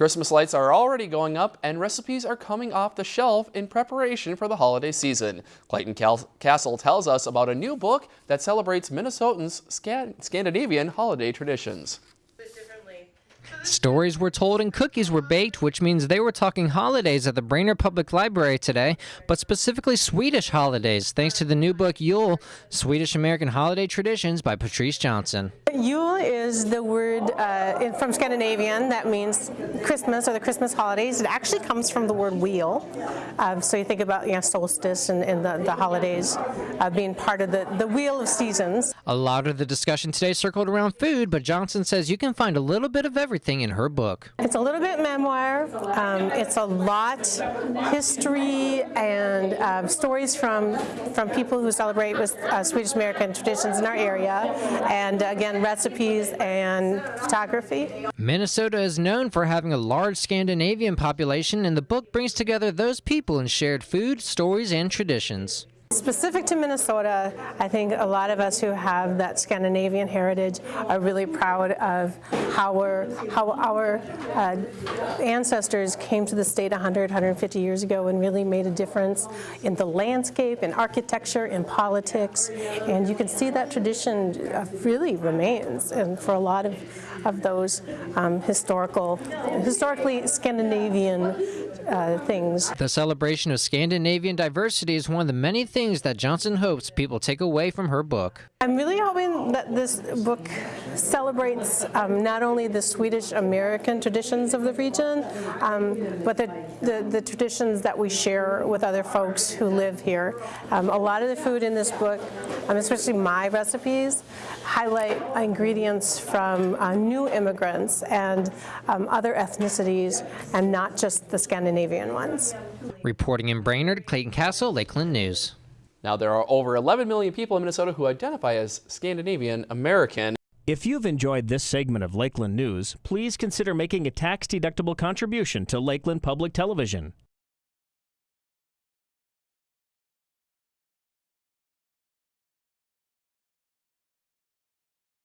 Christmas lights are already going up and recipes are coming off the shelf in preparation for the holiday season. Clayton Castle tells us about a new book that celebrates Minnesotans' Scandinavian holiday traditions. Stories were told and cookies were baked, which means they were talking holidays at the Brainerd Public Library today, but specifically Swedish holidays, thanks to the new book Jul Swedish American Holiday Traditions by Patrice Johnson. Jul is the word uh, from Scandinavian that means Christmas or the Christmas holidays. It actually comes from the word wheel. Um, so you think about you know, solstice and, and the, the, holidays uh, being part of the, the wheel of seasons. A lot of the discussion today circled around food, but Johnson says you can find a little bit of everything in her book. It's a little bit memoir. Um, it's a lot history and uh, stories from, from people who celebrate with uh, Swedish American traditions in our area. And again, recipes and photography. Minnesota is known for having a large Scandinavian population, and the book brings together those people in shared food, stories, and traditions. Specific to Minnesota, I think a lot of us who have that Scandinavian heritage are really proud of how, how our uh, ancestors came to the state 100, 150 years ago and really made a difference in the landscape, in architecture, in politics, and you can see that tradition uh, really remains, and for a lot of, of those um, historical, historically Scandinavian uh, things. The celebration of Scandinavian diversity is one of the many things that Johnson hopes people take away from her book. I'm really hoping that this book celebrates um, not only the Swedish American traditions of the region, um, but the, the, the, traditions that we share with other folks who live here. Um, a lot of the food in this book, um, especially my recipes, highlight ingredients from uh, new immigrants and um, other ethnicities and not just the Scandinavian ones. Reporting in Brainerd, Clayton Castle, Lakeland News. Now, there are over 11 million people in Minnesota who identify as Scandinavian American. If you've enjoyed this segment of Lakeland News, please consider making a tax-deductible contribution to Lakeland Public Television.